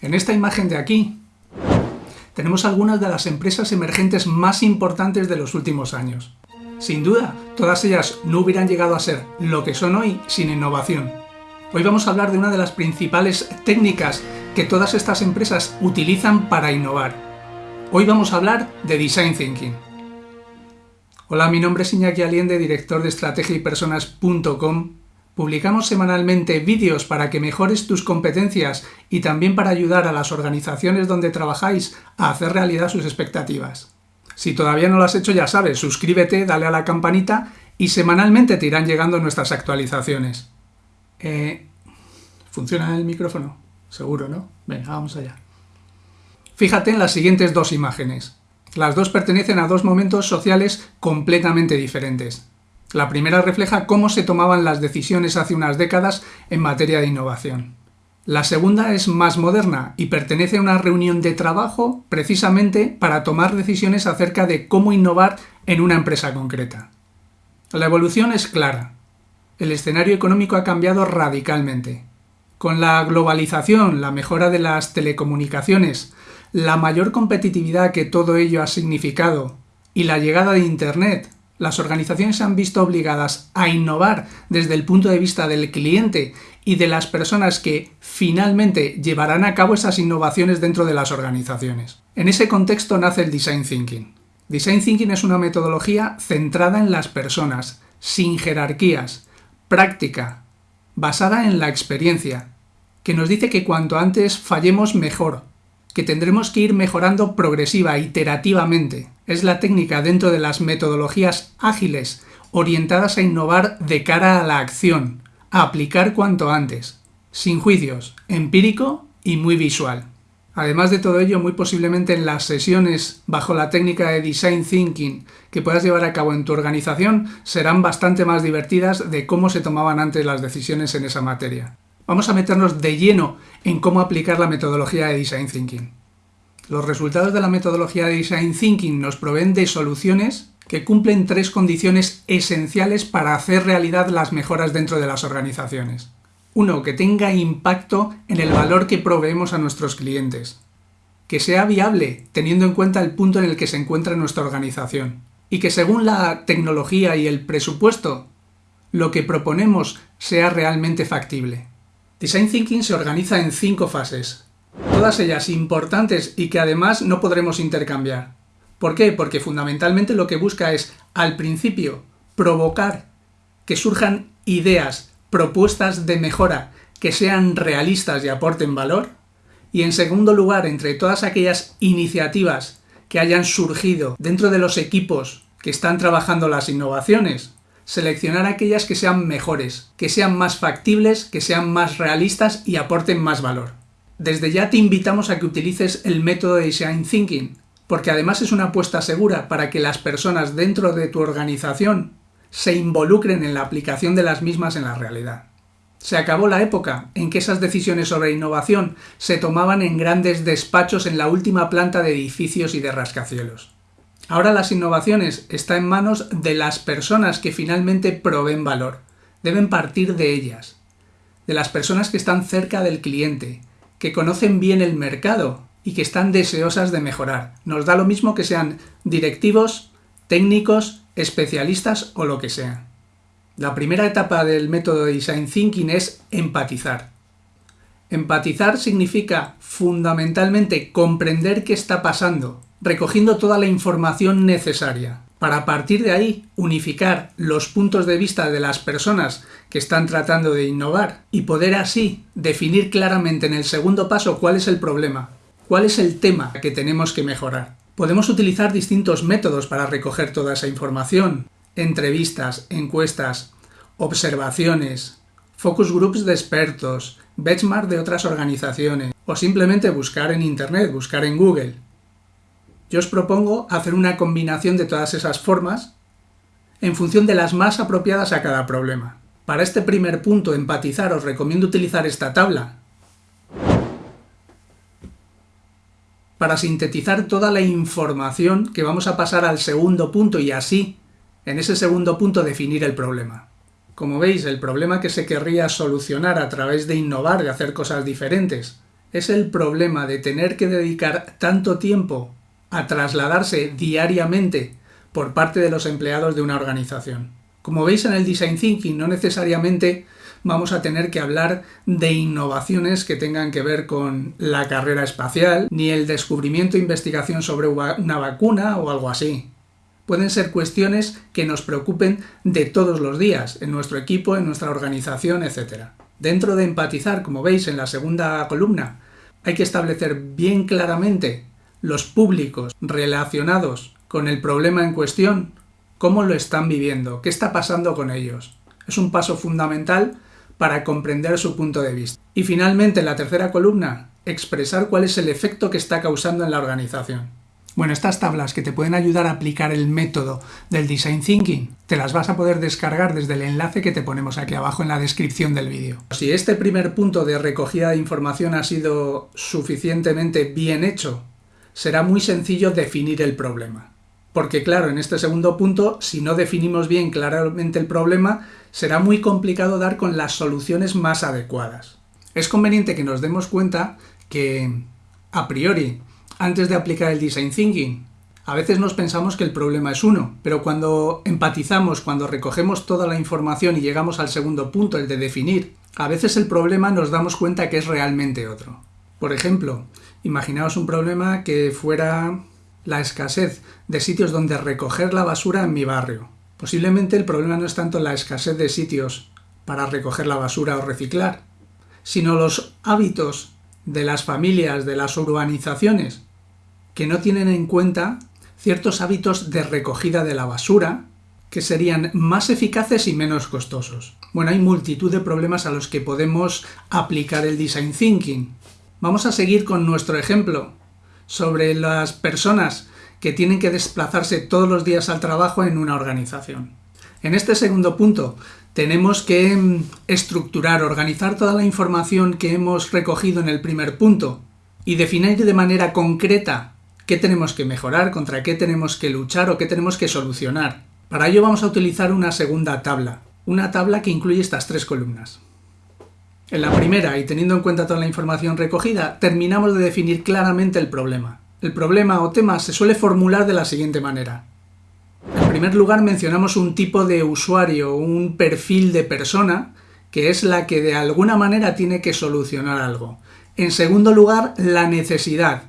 En esta imagen de aquí tenemos algunas de las empresas emergentes más importantes de los últimos años. Sin duda, todas ellas no hubieran llegado a ser lo que son hoy sin innovación. Hoy vamos a hablar de una de las principales técnicas que todas estas empresas utilizan para innovar. Hoy vamos a hablar de Design Thinking. Hola, mi nombre es Iñaki Aliende, director de estrategia y personas.com. Publicamos semanalmente vídeos para que mejores tus competencias y también para ayudar a las organizaciones donde trabajáis a hacer realidad sus expectativas. Si todavía no lo has hecho, ya sabes, suscríbete, dale a la campanita y semanalmente te irán llegando nuestras actualizaciones. Eh, ¿Funciona el micrófono? Seguro, ¿no? Venga, vamos allá. Fíjate en las siguientes dos imágenes. Las dos pertenecen a dos momentos sociales completamente diferentes. La primera refleja cómo se tomaban las decisiones hace unas décadas en materia de innovación. La segunda es más moderna y pertenece a una reunión de trabajo precisamente para tomar decisiones acerca de cómo innovar en una empresa concreta. La evolución es clara. El escenario económico ha cambiado radicalmente. Con la globalización, la mejora de las telecomunicaciones, la mayor competitividad que todo ello ha significado y la llegada de Internet, las organizaciones se han visto obligadas a innovar desde el punto de vista del cliente y de las personas que finalmente llevarán a cabo esas innovaciones dentro de las organizaciones. En ese contexto nace el Design Thinking. Design Thinking es una metodología centrada en las personas, sin jerarquías, práctica, basada en la experiencia, que nos dice que cuanto antes fallemos mejor, que tendremos que ir mejorando progresiva, iterativamente. Es la técnica dentro de las metodologías ágiles, orientadas a innovar de cara a la acción, a aplicar cuanto antes, sin juicios, empírico y muy visual. Además de todo ello, muy posiblemente en las sesiones bajo la técnica de Design Thinking que puedas llevar a cabo en tu organización serán bastante más divertidas de cómo se tomaban antes las decisiones en esa materia. Vamos a meternos de lleno en cómo aplicar la metodología de Design Thinking. Los resultados de la metodología de Design Thinking nos proveen de soluciones que cumplen tres condiciones esenciales para hacer realidad las mejoras dentro de las organizaciones. Uno, que tenga impacto en el valor que proveemos a nuestros clientes. Que sea viable, teniendo en cuenta el punto en el que se encuentra nuestra organización. Y que según la tecnología y el presupuesto, lo que proponemos sea realmente factible. Design Thinking se organiza en cinco fases, todas ellas importantes y que además no podremos intercambiar. ¿Por qué? Porque fundamentalmente lo que busca es, al principio, provocar que surjan ideas, propuestas de mejora que sean realistas y aporten valor. Y en segundo lugar, entre todas aquellas iniciativas que hayan surgido dentro de los equipos que están trabajando las innovaciones, seleccionar aquellas que sean mejores, que sean más factibles, que sean más realistas y aporten más valor. Desde ya te invitamos a que utilices el método de Design Thinking, porque además es una apuesta segura para que las personas dentro de tu organización se involucren en la aplicación de las mismas en la realidad. Se acabó la época en que esas decisiones sobre innovación se tomaban en grandes despachos en la última planta de edificios y de rascacielos. Ahora las innovaciones están en manos de las personas que finalmente proveen valor. Deben partir de ellas, de las personas que están cerca del cliente, que conocen bien el mercado y que están deseosas de mejorar. Nos da lo mismo que sean directivos, técnicos, especialistas o lo que sea. La primera etapa del método de Design Thinking es empatizar. Empatizar significa fundamentalmente comprender qué está pasando, recogiendo toda la información necesaria para a partir de ahí unificar los puntos de vista de las personas que están tratando de innovar y poder así definir claramente en el segundo paso cuál es el problema, cuál es el tema que tenemos que mejorar. Podemos utilizar distintos métodos para recoger toda esa información, entrevistas, encuestas, observaciones, focus groups de expertos, benchmark de otras organizaciones o simplemente buscar en Internet, buscar en Google. Yo os propongo hacer una combinación de todas esas formas en función de las más apropiadas a cada problema. Para este primer punto, empatizar, os recomiendo utilizar esta tabla para sintetizar toda la información que vamos a pasar al segundo punto y así, en ese segundo punto, definir el problema. Como veis, el problema que se querría solucionar a través de innovar, de hacer cosas diferentes, es el problema de tener que dedicar tanto tiempo a trasladarse diariamente por parte de los empleados de una organización. Como veis en el Design Thinking, no necesariamente vamos a tener que hablar de innovaciones que tengan que ver con la carrera espacial, ni el descubrimiento e investigación sobre una vacuna o algo así. Pueden ser cuestiones que nos preocupen de todos los días, en nuestro equipo, en nuestra organización, etc. Dentro de empatizar, como veis en la segunda columna, hay que establecer bien claramente los públicos relacionados con el problema en cuestión, cómo lo están viviendo, qué está pasando con ellos. Es un paso fundamental para comprender su punto de vista. Y finalmente, en la tercera columna, expresar cuál es el efecto que está causando en la organización. Bueno, estas tablas que te pueden ayudar a aplicar el método del Design Thinking, te las vas a poder descargar desde el enlace que te ponemos aquí abajo en la descripción del vídeo. Si este primer punto de recogida de información ha sido suficientemente bien hecho, será muy sencillo definir el problema. Porque claro, en este segundo punto, si no definimos bien claramente el problema, será muy complicado dar con las soluciones más adecuadas. Es conveniente que nos demos cuenta que, a priori, antes de aplicar el design thinking. A veces nos pensamos que el problema es uno, pero cuando empatizamos, cuando recogemos toda la información y llegamos al segundo punto, el de definir, a veces el problema nos damos cuenta que es realmente otro. Por ejemplo, imaginaos un problema que fuera la escasez de sitios donde recoger la basura en mi barrio. Posiblemente el problema no es tanto la escasez de sitios para recoger la basura o reciclar, sino los hábitos de las familias, de las urbanizaciones, que no tienen en cuenta ciertos hábitos de recogida de la basura que serían más eficaces y menos costosos. Bueno, hay multitud de problemas a los que podemos aplicar el design thinking. Vamos a seguir con nuestro ejemplo sobre las personas que tienen que desplazarse todos los días al trabajo en una organización. En este segundo punto tenemos que mm, estructurar, organizar toda la información que hemos recogido en el primer punto y definir de manera concreta qué tenemos que mejorar, contra qué tenemos que luchar o qué tenemos que solucionar. Para ello vamos a utilizar una segunda tabla, una tabla que incluye estas tres columnas. En la primera, y teniendo en cuenta toda la información recogida, terminamos de definir claramente el problema. El problema o tema se suele formular de la siguiente manera. En primer lugar mencionamos un tipo de usuario, un perfil de persona, que es la que de alguna manera tiene que solucionar algo. En segundo lugar, la necesidad,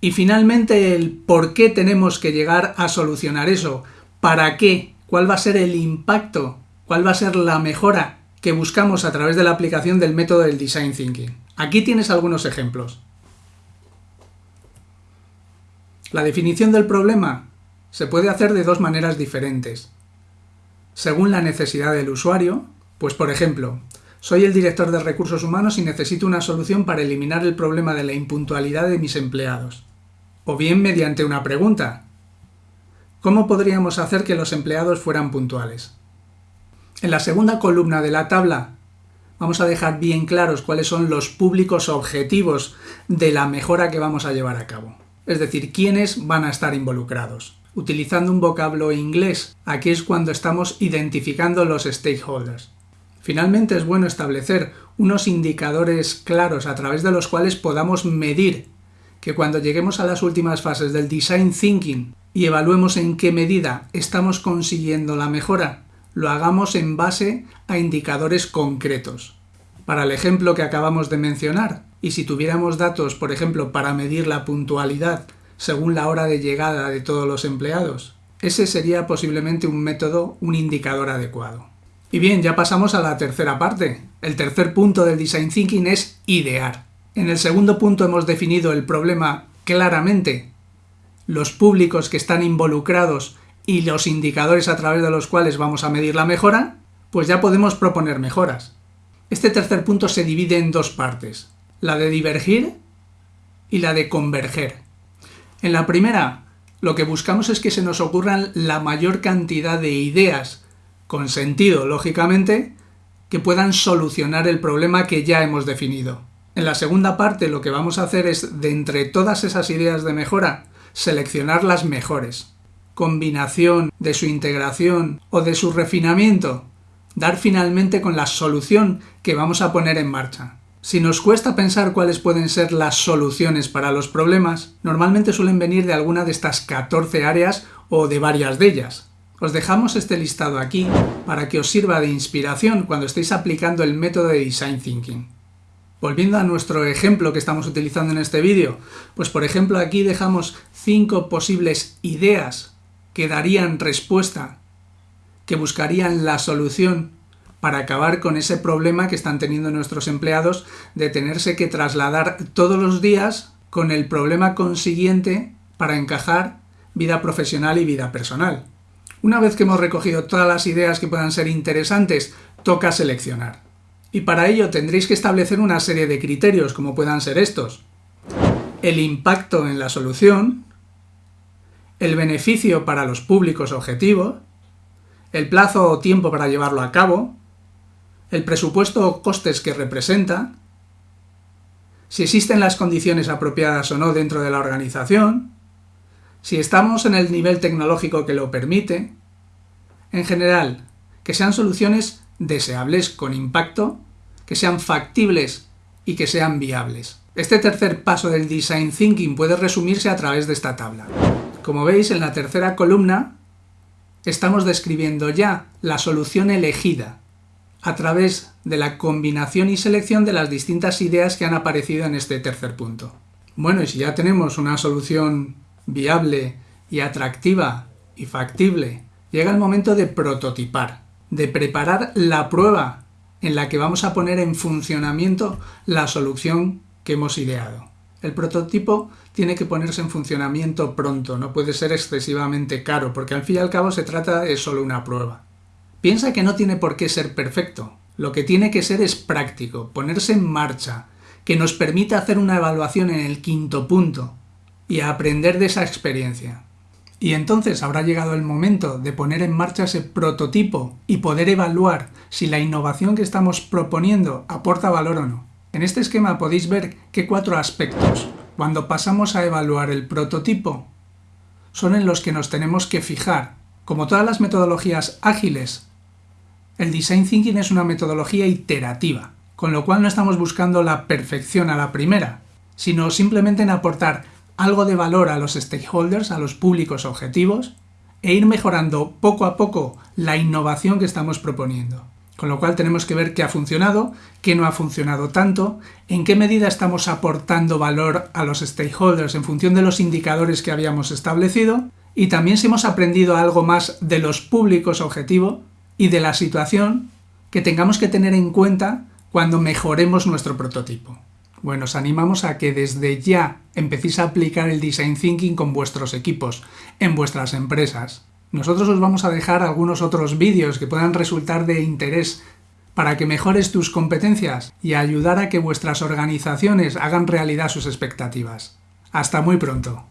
y finalmente el por qué tenemos que llegar a solucionar eso. ¿Para qué? ¿Cuál va a ser el impacto? ¿Cuál va a ser la mejora que buscamos a través de la aplicación del método del Design Thinking? Aquí tienes algunos ejemplos. La definición del problema se puede hacer de dos maneras diferentes. Según la necesidad del usuario, pues por ejemplo, soy el director de recursos humanos y necesito una solución para eliminar el problema de la impuntualidad de mis empleados o bien mediante una pregunta. ¿Cómo podríamos hacer que los empleados fueran puntuales? En la segunda columna de la tabla vamos a dejar bien claros cuáles son los públicos objetivos de la mejora que vamos a llevar a cabo. Es decir, quiénes van a estar involucrados. Utilizando un vocablo inglés, aquí es cuando estamos identificando los stakeholders. Finalmente es bueno establecer unos indicadores claros a través de los cuales podamos medir que cuando lleguemos a las últimas fases del design thinking y evaluemos en qué medida estamos consiguiendo la mejora, lo hagamos en base a indicadores concretos. Para el ejemplo que acabamos de mencionar, y si tuviéramos datos, por ejemplo, para medir la puntualidad según la hora de llegada de todos los empleados, ese sería posiblemente un método, un indicador adecuado. Y bien, ya pasamos a la tercera parte. El tercer punto del design thinking es idear. En el segundo punto hemos definido el problema claramente, los públicos que están involucrados y los indicadores a través de los cuales vamos a medir la mejora, pues ya podemos proponer mejoras. Este tercer punto se divide en dos partes, la de divergir y la de converger. En la primera, lo que buscamos es que se nos ocurran la mayor cantidad de ideas, con sentido, lógicamente, que puedan solucionar el problema que ya hemos definido. En la segunda parte lo que vamos a hacer es, de entre todas esas ideas de mejora, seleccionar las mejores. Combinación de su integración o de su refinamiento, dar finalmente con la solución que vamos a poner en marcha. Si nos cuesta pensar cuáles pueden ser las soluciones para los problemas, normalmente suelen venir de alguna de estas 14 áreas o de varias de ellas. Os dejamos este listado aquí para que os sirva de inspiración cuando estéis aplicando el método de Design Thinking. Volviendo a nuestro ejemplo que estamos utilizando en este vídeo, pues por ejemplo aquí dejamos cinco posibles ideas que darían respuesta, que buscarían la solución para acabar con ese problema que están teniendo nuestros empleados de tenerse que trasladar todos los días con el problema consiguiente para encajar vida profesional y vida personal. Una vez que hemos recogido todas las ideas que puedan ser interesantes, toca seleccionar. Y para ello tendréis que establecer una serie de criterios, como puedan ser estos. El impacto en la solución, el beneficio para los públicos objetivos, el plazo o tiempo para llevarlo a cabo, el presupuesto o costes que representa, si existen las condiciones apropiadas o no dentro de la organización, si estamos en el nivel tecnológico que lo permite, en general, que sean soluciones deseables con impacto, que sean factibles y que sean viables. Este tercer paso del Design Thinking puede resumirse a través de esta tabla. Como veis, en la tercera columna estamos describiendo ya la solución elegida, a través de la combinación y selección de las distintas ideas que han aparecido en este tercer punto. Bueno, y si ya tenemos una solución viable y atractiva y factible, llega el momento de prototipar, de preparar la prueba en la que vamos a poner en funcionamiento la solución que hemos ideado. El prototipo tiene que ponerse en funcionamiento pronto, no puede ser excesivamente caro, porque al fin y al cabo se trata de solo una prueba. Piensa que no tiene por qué ser perfecto, lo que tiene que ser es práctico, ponerse en marcha, que nos permita hacer una evaluación en el quinto punto y aprender de esa experiencia. Y entonces habrá llegado el momento de poner en marcha ese prototipo y poder evaluar si la innovación que estamos proponiendo aporta valor o no. En este esquema podéis ver que cuatro aspectos, cuando pasamos a evaluar el prototipo, son en los que nos tenemos que fijar. Como todas las metodologías ágiles, el Design Thinking es una metodología iterativa, con lo cual no estamos buscando la perfección a la primera, sino simplemente en aportar algo de valor a los stakeholders, a los públicos objetivos, e ir mejorando poco a poco la innovación que estamos proponiendo. Con lo cual tenemos que ver qué ha funcionado, qué no ha funcionado tanto, en qué medida estamos aportando valor a los stakeholders en función de los indicadores que habíamos establecido, y también si hemos aprendido algo más de los públicos objetivos y de la situación que tengamos que tener en cuenta cuando mejoremos nuestro prototipo. Bueno, os animamos a que desde ya empecéis a aplicar el Design Thinking con vuestros equipos, en vuestras empresas. Nosotros os vamos a dejar algunos otros vídeos que puedan resultar de interés para que mejores tus competencias y ayudar a que vuestras organizaciones hagan realidad sus expectativas. Hasta muy pronto.